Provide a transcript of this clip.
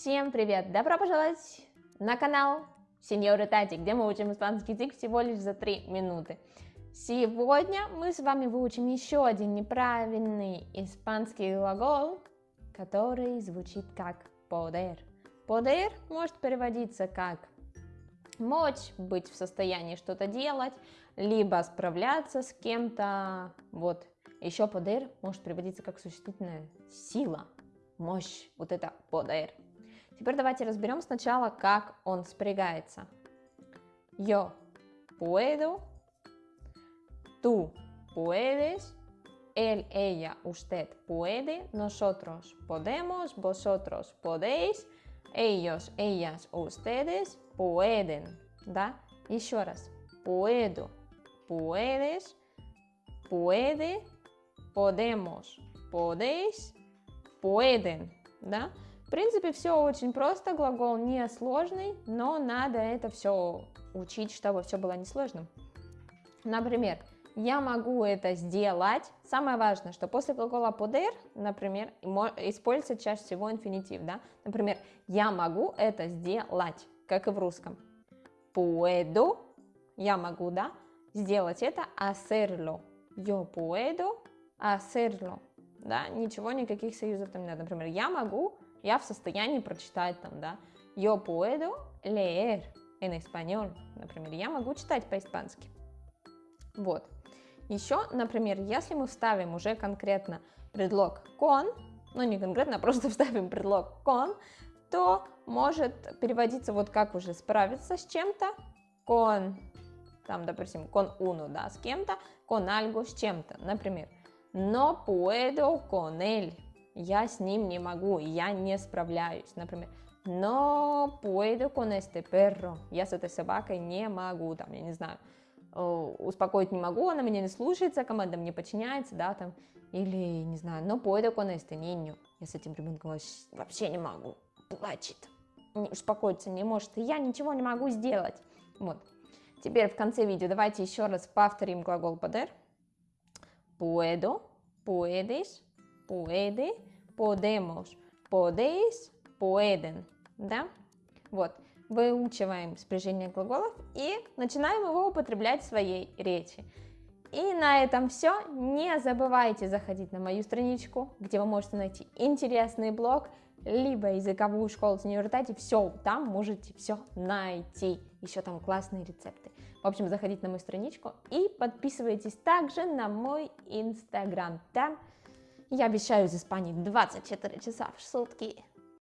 Всем привет! Добро пожаловать на канал Сеньоры Тати, где мы учим испанский язык всего лишь за 3 минуты. Сегодня мы с вами выучим еще один неправильный испанский глагол, который звучит как poder. Poder может переводиться как мочь, быть в состоянии что-то делать, либо справляться с кем-то. Вот. Еще poder может переводиться как существительная сила, мощь, вот это poder. Теперь давайте разберем сначала, как он спрягается. Yo puedo, tú puedes, él, ella, usted puede, nosotros podemos, vosotros podéis, ellos, ellas, ustedes pueden, да? Еще раз. Puedo, puedes, puede, podemos, podéis, pueden, да? В принципе, все очень просто, глагол не сложный, но надо это все учить, чтобы все было несложным. Например, я могу это сделать. Самое важное, что после глагола poder, например, используется чаще всего инфинитив, да? Например, я могу это сделать, как и в русском. Puedo, я могу, да, сделать это, hacerlo. Yo puedo hacerlo, да, ничего, никаких союзов там не надо. Например, я могу я в состоянии прочитать там, да, yo puedo leer en español, например, я могу читать по-испански. Вот. Еще, например, если мы вставим уже конкретно предлог con, ну не конкретно, а просто вставим предлог con, то может переводиться вот как уже справиться с чем-то, con, там, допустим, con uno, да, с кем-то, con algo, с чем-то, например, no puedo con él, я с ним не могу, я не справляюсь, например. Но puedo con este perro, я с этой собакой не могу, там, я не знаю, успокоить не могу, она меня не слушается, команда мне подчиняется, да, там, или, не знаю, но puedo con este niño, я с этим ребенком вообще не могу, плачет, успокоиться не может, я ничего не могу сделать, вот. Теперь в конце видео давайте еще раз повторим глагол poder. Puedo, puedes, puede, podemos, podéis, pueden, да? Вот, выучиваем спряжение глаголов и начинаем его употреблять в своей речи. И на этом все. Не забывайте заходить на мою страничку, где вы можете найти интересный блог, либо языковую школу в университете. Все, там можете все найти. Еще там классные рецепты. В общем, заходите на мою страничку и подписывайтесь также на мой инстаграм. Там я обещаю из Испании 24 часа в сутки.